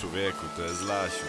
Człowieku, to jest Lasiu.